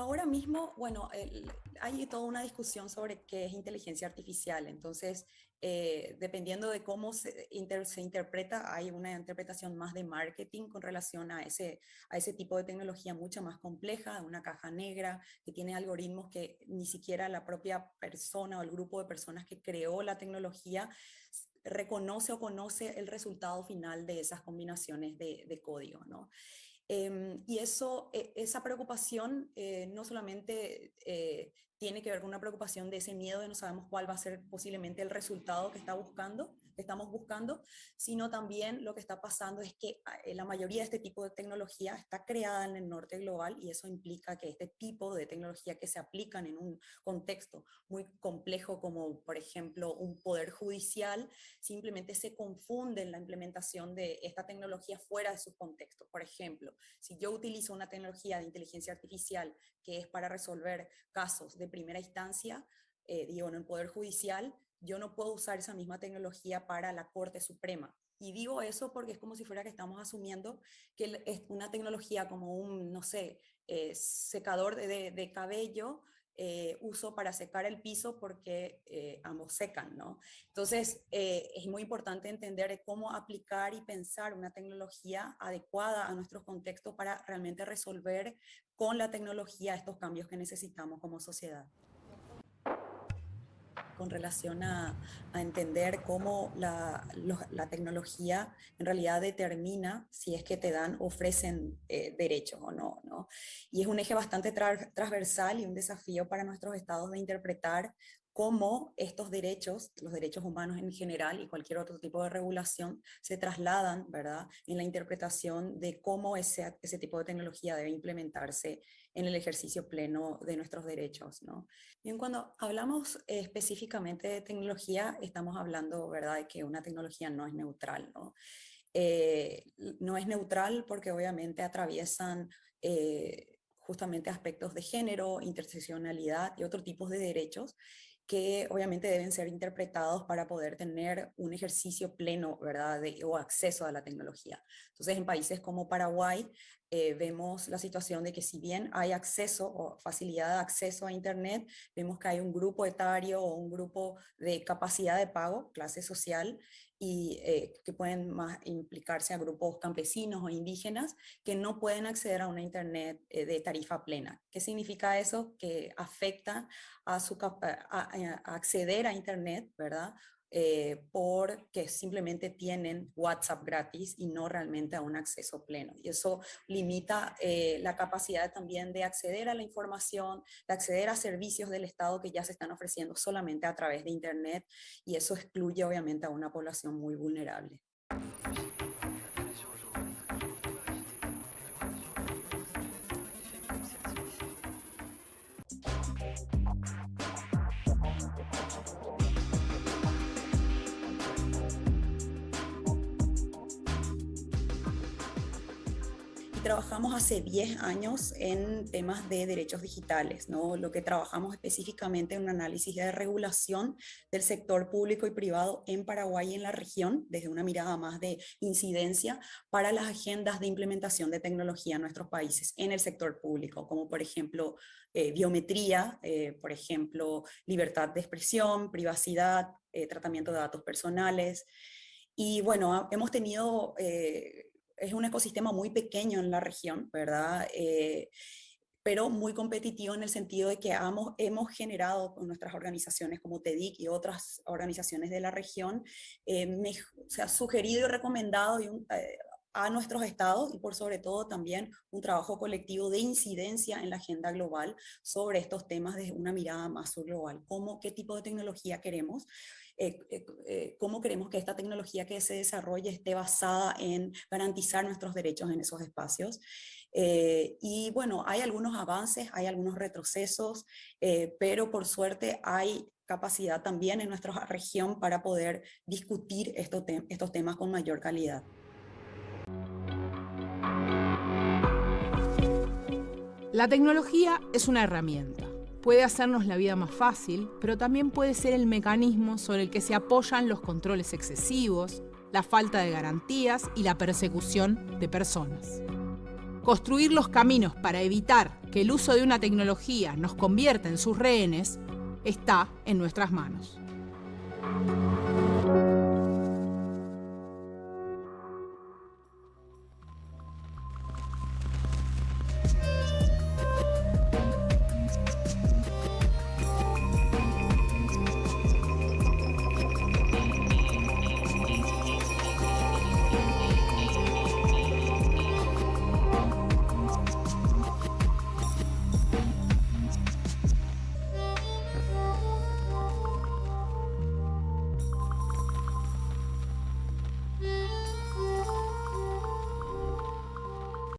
ahora mismo, bueno, hay toda una discusión sobre qué es inteligencia artificial. Entonces, eh, dependiendo de cómo se, se, interpreta, hay una interpretación más de marketing con relación a ese, a ese tipo de tecnología mucho más compleja, una caja negra que tiene algoritmos que ni siquiera la propia persona o el grupo de personas que creó la tecnología reconoce o conoce el resultado final de esas combinaciones de, de código. ¿no? Em, y eso, e, esa preocupación eh, no solamente eh, tiene que ver con una preocupación de ese miedo de no sabemos cuál va a ser posiblemente el resultado que está buscando, estamos buscando, sino también lo que está pasando es que ah, eh, la mayoría de este tipo de tecnología está creada en el norte global y eso implica que este tipo de tecnología que se aplican en un contexto muy complejo como por ejemplo un poder judicial, simplemente se confunde en la implementación de esta tecnología fuera de su contexto. Por ejemplo, si yo utilizo una tecnología de inteligencia artificial que es para resolver casos de primera instancia, eh, digo, en el Poder Judicial, yo no puedo usar esa misma tecnología para la Corte Suprema. Y digo eso porque es como si fuera que estamos asumiendo que es una tecnología como un, no sé, eh, secador de, de cabello, eh, uso para secar el piso porque eh, ambos secan, ¿no? Entonces, es muy importante entender cómo aplicar y pensar una tecnología adecuada a nuestros contextos para realmente resolver con la tecnología estos cambios que necesitamos como sociedad con relación a, entender cómo la, tecnología en realidad determina si es que te dan, ofrecen eh, derechos o no, no, Y es un eje bastante transversal y un desafío para nuestros estados de interpretar cómo estos derechos, los derechos humanos en general y cualquier otro tipo de regulación, se trasladan, ¿verdad?, en la interpretación de cómo ese, ese tipo de tecnología debe implementarse en el ejercicio pleno de nuestros derechos, ¿no? Bien, cuando hablamos específicamente de tecnología, estamos hablando, ¿verdad?, de que una tecnología no es neutral, ¿no? Eh, no es neutral porque obviamente atraviesan eh, justamente aspectos de género, interseccionalidad y otros tipos de derechos que obviamente deben ser interpretados para poder tener un ejercicio pleno, ¿verdad?, o acceso a la tecnología. Entonces, en países como Paraguay, eh, vemos la situación de que si bien hay acceso o facilidad de acceso a Internet, vemos que hay un grupo etario o un grupo de capacidad de pago, clase social, y eh, que pueden más implicarse a grupos campesinos o indígenas que no pueden acceder a una Internet eh, de tarifa plena. ¿Qué significa eso? Que afecta a, su, a acceder a Internet, ¿verdad? Eh, porque simplemente tienen WhatsApp gratis y no realmente a un acceso pleno. Y eso limita eh, la capacidad también de acceder a la información, de acceder a servicios del Estado que ya se están ofreciendo solamente a través de Internet y eso excluye obviamente a una población muy vulnerable. Trabajamos hace 10 años en temas de derechos digitales, ¿no? Lo que trabajamos específicamente en un análisis de regulación del sector público y privado en Paraguay y en la región, desde una mirada más de incidencia para las agendas de implementación de tecnología en nuestros países en el sector público, como por ejemplo eh, biometría, eh, por ejemplo libertad de expresión, privacidad, eh, tratamiento de datos personales, y bueno, hemos tenido es un ecosistema muy pequeño en la región, ¿verdad? Eh, pero muy competitivo en el sentido de que hemos, hemos generado con nuestras organizaciones como TEDIC y otras organizaciones de la región, eh, se ha sugerido y recomendado eh, a nuestros estados y por sobre todo también un trabajo colectivo de incidencia en la agenda global sobre estos temas desde una mirada más global, cómo, qué tipo de tecnología queremos, eh, eh, eh, cómo queremos que esta tecnología que se desarrolle esté basada en garantizar nuestros derechos en esos espacios. y bueno, hay algunos avances, hay algunos retrocesos, pero por suerte hay capacidad también en nuestra región para poder discutir estos, estos temas con mayor calidad. La tecnología es una herramienta Puede hacernos la vida más fácil, pero también puede ser el mecanismo sobre el que se apoyan los controles excesivos, la falta de garantías y la persecución de personas. Construir los caminos para evitar que el uso de una tecnología nos convierta en sus rehenes está en nuestras manos.